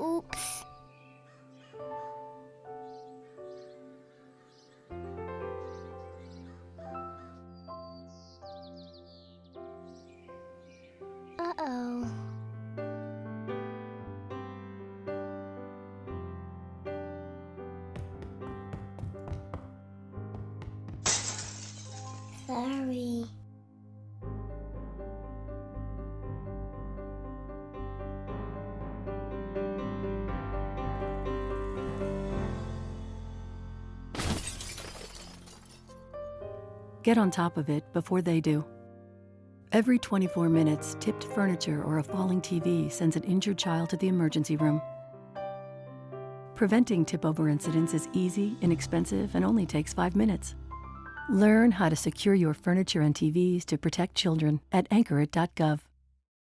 Oops. Uh-oh. Sorry. Get on top of it before they do. Every 24 minutes, tipped furniture or a falling TV sends an injured child to the emergency room. Preventing tip over incidents is easy, inexpensive, and only takes five minutes. Learn how to secure your furniture and TVs to protect children at anchorit.gov.